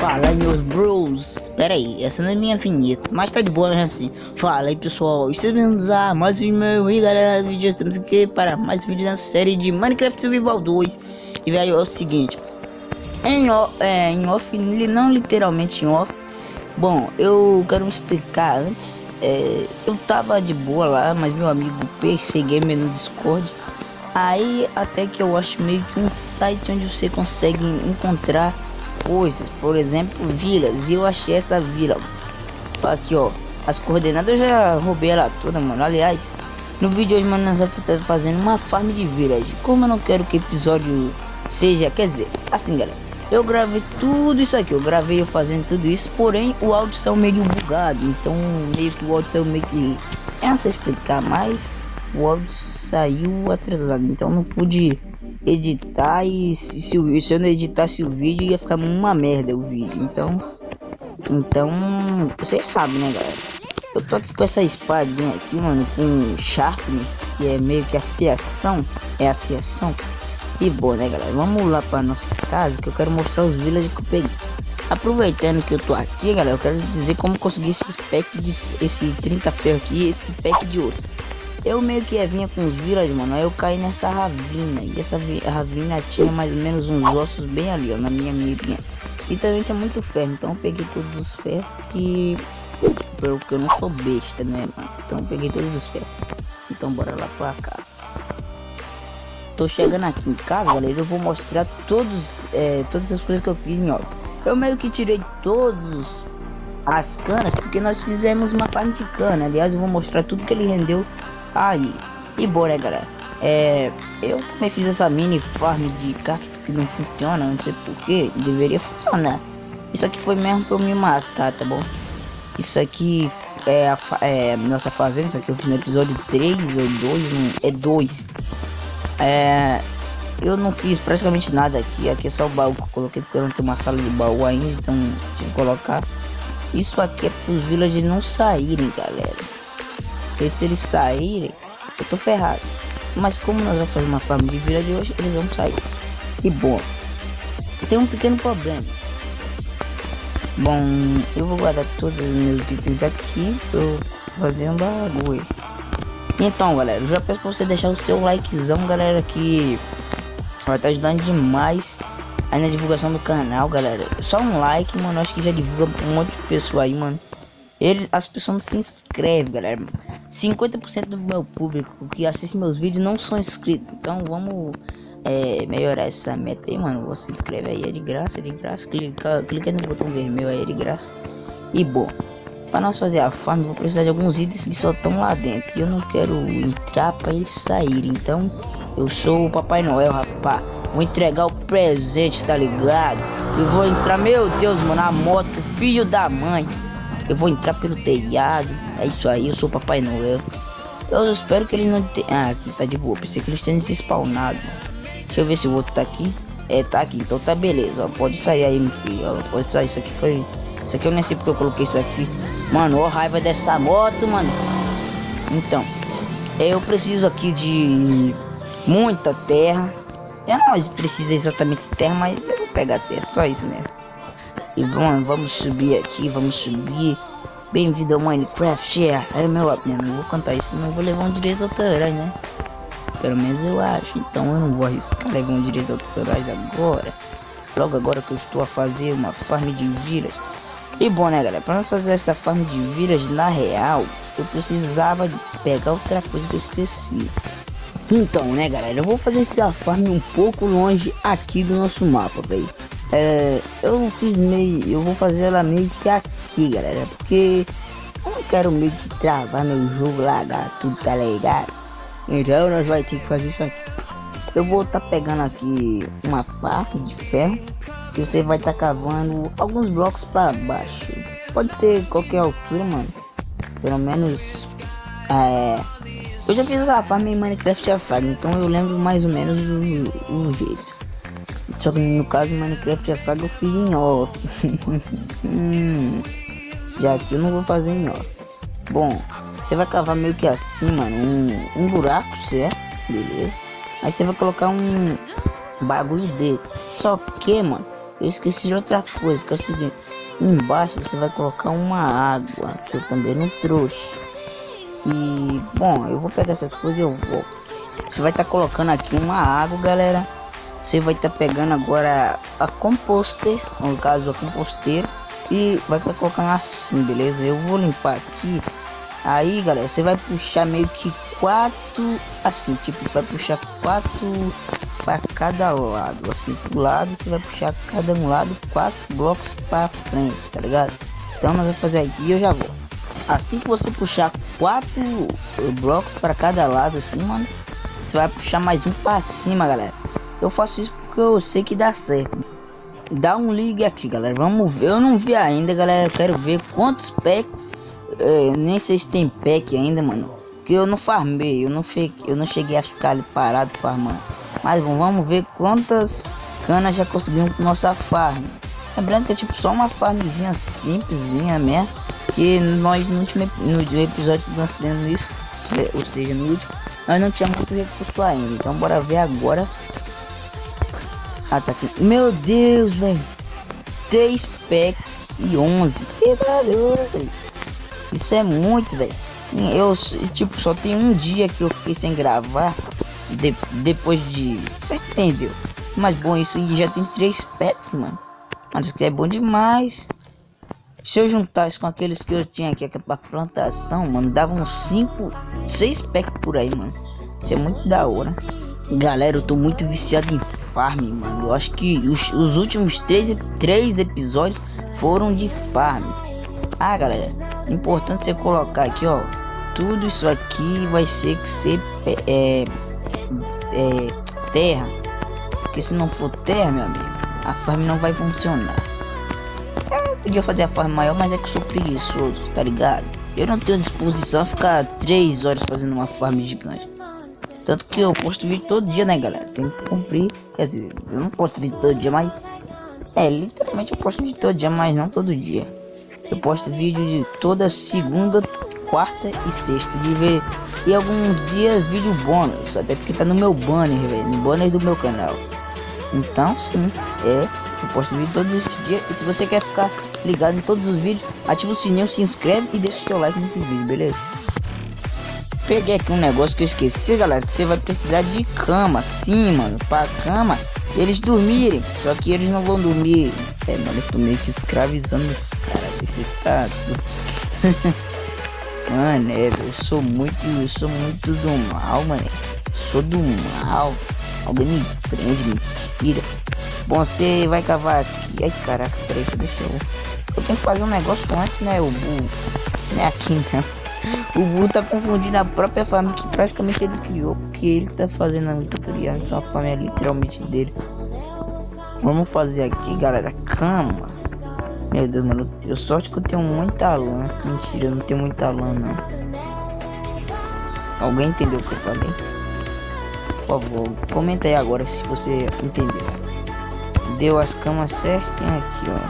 Fala meus bros, pera aí, essa não é minha vinheta, mas tá de boa mesmo assim. Fala aí pessoal, estamos bem-vindos a mais um meu e galera, vídeo, estamos aqui para mais um vídeo da série de Minecraft Survival 2. E velho, é o seguinte, em off, é, em off, não literalmente em off, bom, eu quero explicar antes. É, eu tava de boa lá, mas meu amigo PC Gamer no Discord Aí até que eu acho meio que um site onde você consegue encontrar coisas, por exemplo, vilas. E eu achei essa vila. Aqui, ó. As coordenadas eu já roubei ela toda, mano. Aliás, no vídeo hoje, mano, nós vamos estar fazendo uma farm de vilas. Como eu não quero que episódio seja, quer dizer, assim, galera. Eu gravei tudo isso aqui, eu gravei eu fazendo tudo isso, porém o áudio saiu meio bugado, então meio que o áudio saiu meio que... Eu não sei explicar mais, o áudio saiu atrasado, então não pude editar e se, se, se eu não editasse o vídeo ia ficar uma merda o vídeo, então então vocês sabem né galera? Eu tô aqui com essa espadinha aqui mano com sharpness que é meio que afiação é afiação e boa né galera? Vamos lá para nossa casa que eu quero mostrar os villages que eu peguei. Aproveitando que eu tô aqui galera eu quero dizer como conseguir esse pack de esse 30 ferro aqui esse pack de ouro eu meio que vinha com os vilas, mano. Aí eu caí nessa ravina. E essa ravina tinha mais ou menos uns ossos bem ali, ó, na minha mirinha. E também tinha muito ferro. Então eu peguei todos os ferros que. Porque eu não sou besta, né, mano? Então eu peguei todos os ferros. Então bora lá pra cá. Tô chegando aqui em casa, galera. Eu vou mostrar todos, é, todas as coisas que eu fiz em. Eu meio que tirei todos as canas, porque nós fizemos uma farm de cana. Aliás, eu vou mostrar tudo que ele rendeu Aí, e né galera, é, eu também fiz essa mini farm de cacto que não funciona, não sei porquê, deveria funcionar. Isso aqui foi mesmo pra eu me matar, tá bom? Isso aqui é a é, nossa fazenda, isso aqui eu fiz no episódio 3 ou 2, é 2. É, eu não fiz praticamente nada aqui, aqui é só o baú que eu coloquei porque eu não tenho uma sala de baú ainda, então colocar. Isso aqui é pros villagers não saírem, galera. Se eles saírem, eu tô ferrado. Mas como nós vamos fazer uma farm de vila de hoje, eles vão sair. E bom, tem um pequeno problema. Bom, eu vou guardar todos os meus itens aqui pra eu fazer um bagulho. Então, galera, eu já peço pra você deixar o seu likezão, galera, que vai estar tá ajudando demais aí na divulgação do canal, galera. Só um like, mano, acho que já divulga um monte de pessoa aí, mano. Ele, as pessoas não se inscrevem, galera. 50% do meu público que assiste meus vídeos não são inscritos. Então vamos é, melhorar essa meta aí, mano. Você inscreve aí, é de graça, é de graça. Clica, clica no botão vermelho aí, é de graça. E bom, para nós fazer a farm, vou precisar de alguns itens que só estão lá dentro. E eu não quero entrar para eles saírem. Então eu sou o Papai Noel, rapaz. Vou entregar o presente, tá ligado? Eu vou entrar, meu Deus, mano, a moto, filho da mãe. Eu vou entrar pelo telhado. É isso aí, eu sou o Papai Noel. Eu espero que ele não tenha... Ah, aqui tá de boa. Pensei que eles tenham se spawnado. Deixa eu ver se o outro tá aqui. É, tá aqui. Então tá beleza. Pode sair aí, meu filho. Pode sair. Isso aqui foi... Isso aqui eu nem sei porque eu coloquei isso aqui. Mano, ó raiva dessa moto, mano. Então. Eu preciso aqui de... Muita terra. Eu não preciso exatamente de terra, mas eu vou pegar terra. Só isso mesmo. E bom, vamos subir aqui, vamos subir. Bem-vindo ao Minecraft, é. É meu amigo, não vou cantar isso, não vou levar um direito autorais, né? Pelo menos eu acho. Então eu não vou arriscar levar um direito autorais agora. Logo agora que eu estou a fazer uma farm de vilas. E bom, né, galera? Para nós fazer essa farm de vilas na real, eu precisava de pegar outra coisa que eu esqueci. Então, né, galera? Eu vou fazer essa farm um pouco longe aqui do nosso mapa, velho. É, eu fiz meio, eu vou fazer ela meio que aqui, galera, porque eu não quero meio que travar meu jogo, largar tudo, tá ligado? Então nós vai ter que fazer isso aqui. Eu vou estar tá pegando aqui uma parte de ferro e você vai estar tá cavando alguns blocos para baixo. Pode ser qualquer altura, mano. Pelo menos é, eu já fiz a farm em Minecraft a saga, então eu lembro mais ou menos o, o jeito. Só que no caso Minecraft a saga eu fiz em off. hum, já que eu não vou fazer em off. Bom, você vai cavar meio que assim, mano, um, um buraco, certo? Beleza. Aí você vai colocar um bagulho desse. Só que, mano, eu esqueci de outra coisa, que é o seguinte. Embaixo você vai colocar uma água, que eu também não trouxe. E, bom, eu vou pegar essas coisas e eu vou. Você vai estar tá colocando aqui uma água, galera. Você vai estar tá pegando agora a composter, no caso a composteira. E vai estar tá colocando assim, beleza? Eu vou limpar aqui. Aí, galera, você vai puxar meio que quatro, assim, tipo, vai puxar quatro para cada lado, assim, pro lado, você vai puxar cada um lado quatro blocos para frente, tá ligado? Então nós vamos fazer aqui eu já vou. Assim que você puxar quatro blocos para cada lado, assim, mano, você vai puxar mais um para cima, galera. Eu faço isso porque eu sei que dá certo. Dá um ligue aqui, galera. Vamos ver. Eu não vi ainda, galera. Eu quero ver quantos packs. É, nem sei se tem pack ainda, mano. Que eu não farmei. Eu não, fiquei, eu não cheguei a ficar ali parado farmando. Mas bom, vamos ver quantas canas já conseguimos com nossa farm. Lembrando que é tipo só uma farmzinha simplesinha mesmo. Que nós no último no episódio que nós fizemos isso, ou seja, no último, nós não tínhamos muito recurso ainda. Então bora ver agora. Aqui. Meu Deus, velho. 3 packs e 11. Você tá doido, Isso é muito, velho. Eu, tipo, só tem um dia que eu fiquei sem gravar de, depois de. Você entendeu? Mas bom, isso já tem três pets, mano. Mas que é bom demais. Se eu juntasse com aqueles que eu tinha aqui, aqui pra plantação, mano, dava uns 5, 6 packs por aí, mano. Isso é muito da hora. Galera, eu tô muito viciado em farm, mano. Eu acho que os, os últimos três, três episódios foram de farm. Ah, galera, importante você colocar aqui, ó. Tudo isso aqui vai ser que ser é, é, terra. Porque se não for terra, meu amigo, a farm não vai funcionar. Eu podia fazer a farm maior, mas é que sou preguiçoso, tá ligado? Eu não tenho disposição a ficar 3 horas fazendo uma farm gigante. Tanto que eu posto vídeo todo dia, né, galera? Tem que cumprir. Quer dizer, eu não posto vídeo todo dia, mas... É, literalmente eu posto vídeo todo dia, mas não todo dia. Eu posto vídeo de toda segunda, quarta e sexta de ver e alguns dias vídeo bônus, até porque tá no meu banner, velho, no banner do meu canal. Então, sim, é, eu posto vídeo todos esses dias. E se você quer ficar ligado em todos os vídeos, ativa o sininho, se inscreve e deixa o seu like nesse vídeo, beleza? Peguei aqui um negócio que eu esqueci, galera, que você vai precisar de cama, sim, mano, pra cama eles dormirem, só que eles não vão dormir. É, mano, eu tô meio que escravizando os caras, tá... Mano, é, eu sou muito, eu sou muito do mal, mano. Sou do mal. Alguém me prende, me tira. Bom, você vai cavar aqui. Ai, caraca, peraí, deixa eu... Eu tenho que fazer um negócio antes, né, o. Não é aqui, não. O burro tá confundindo a própria família que praticamente ele criou. Porque ele tá fazendo a tutorial, então a família é literalmente dele. Vamos fazer aqui, galera, cama. Meu Deus, mano. Eu sorte que eu tenho muita lã. Mentira, eu não tenho muita lã, não. Alguém entendeu o que eu falei? Por favor, comenta aí agora se você entendeu. Deu as camas certinho aqui, ó.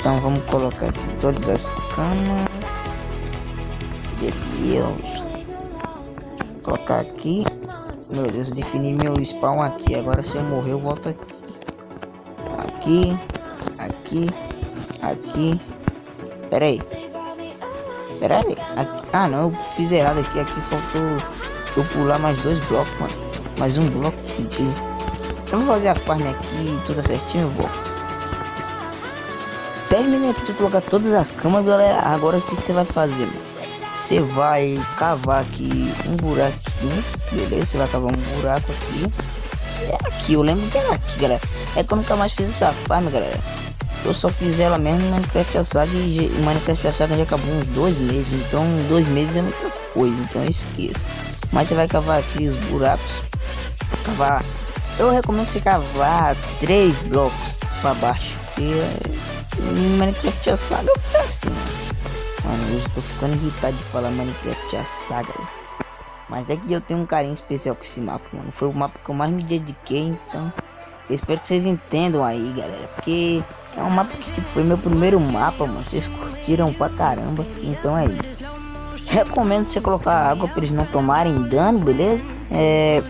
Então vamos colocar aqui todas as camas. Deus. Colocar aqui. Meu Deus, definir meu spawn aqui. Agora se eu morrer eu volto aqui. Aqui aqui, aqui. Pera aí. Pera aí. Aqui. Ah, não, eu fiz errado aqui. Aqui faltou eu pular mais dois blocos, mano. Mais um bloco de... Eu vou fazer a farm aqui, tudo certinho, eu vou. Terminei aqui de colocar todas as camas, galera. Agora o que você vai fazer? Você vai cavar aqui um buraquinho, beleza? Você vai cavar um buraco aqui. É aqui, eu lembro que era aqui, galera. É que eu nunca mais fiz essa galera. Eu só fiz ela mesmo no Minecraft Saga e Minecraft Saga já acabou uns dois meses. Então dois meses é muita coisa, então eu esqueço. Mas você vai cavar aqui os buracos. Cavar. Eu recomendo você cavar três blocos para baixo. Porque no Minecraft Saga eu assim. Mano, eu estou ficando irritado de falar Minecraft Saga. Mas é que eu tenho um carinho especial com esse mapa, mano. Foi o mapa que eu mais me dediquei, então... Eu espero que vocês entendam aí, galera. Porque é um mapa que tipo, foi meu primeiro mapa, mano. Vocês curtiram pra caramba. Então é isso. Recomendo você colocar água para eles não tomarem dano, beleza? É,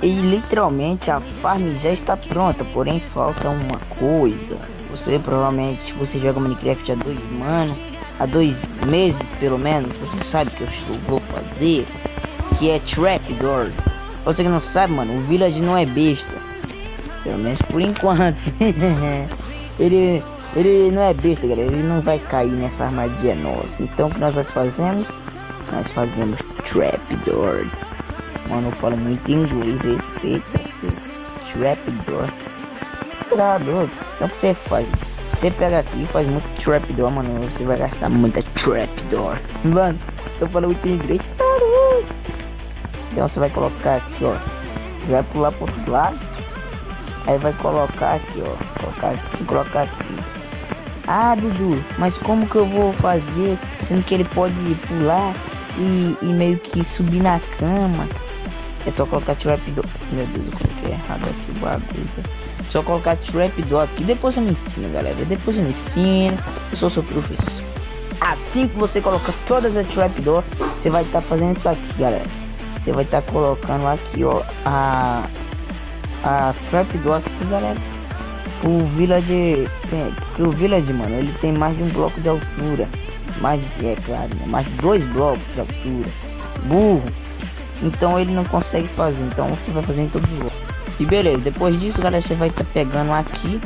e literalmente a farm já está pronta, porém falta uma coisa. Você provavelmente, você joga Minecraft há dois mano, há dois meses pelo menos, você sabe que eu vou fazer, que é Trapdoor. Você que não sabe, mano, o Village não é besta. Pelo menos por enquanto. ele, ele não é besta, galera. Ele não vai cair nessa armadilha nossa. Então o que nós fazemos? Nós fazemos Trapdoor. Mano, eu falo muito inglês, respeita. Trapdoor. Doido. Então o que você faz? Você pega aqui e faz muito trapdoor, mano. Você vai gastar muita trapdoor. Mano, eu falo muito inglês. Então você vai colocar aqui, ó. Você vai pular pro outro lado. Aí vai colocar aqui, ó. Colocar aqui, colocar aqui. Ah, Dudu, mas como que eu vou fazer? Sendo que ele pode pular e, e meio que subir na cama. É só colocar trapdoor. Meu Deus, eu coloquei errado aqui o bagulho. Só colocar trapdoor aqui. Depois eu me ensino, galera. Depois eu me ensino. Eu sou seu professor. Assim que você colocar todas as trapdoor, você vai estar tá fazendo isso aqui, galera. Você vai estar tá colocando aqui, ó, a a trapdoor aqui, galera. O village, porque o village, mano, ele tem mais de um bloco de altura. Mais, é claro, né? mais dois blocos de altura. Burro então ele não consegue fazer, então você vai fazer em todos os outros. E beleza, depois disso, galera, você vai estar tá pegando aqui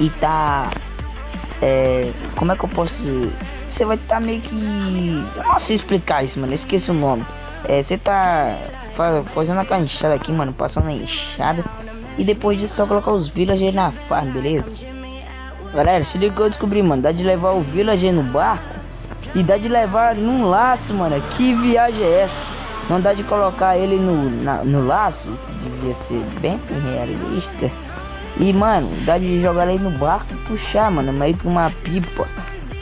e tá... É, como é que eu posso dizer? Você vai estar tá meio que... Eu não sei explicar isso, mano, eu esqueci o nome. É, você tá fazendo a enxada aqui, mano, passando a enxada. E depois disso, só colocar os villagers na farm, beleza? Galera, se liga que eu descobri, mano, dá de levar o villager no barco e dá de levar num laço, mano. Que viagem é essa? Não dá de colocar ele no, na, no laço, que devia ser bem realista. E, mano, dá de jogar ele no barco e puxar, mano, meio que uma pipa.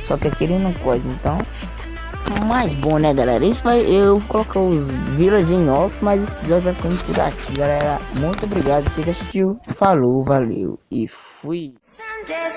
Só que aquele não coisa, então... Mais bom, né, galera? Isso vai... Eu vou colocar os village em off, mas esse episódio vai ficando por aqui, galera. Muito obrigado, você que assistiu. Falou, valeu e fui. Someday,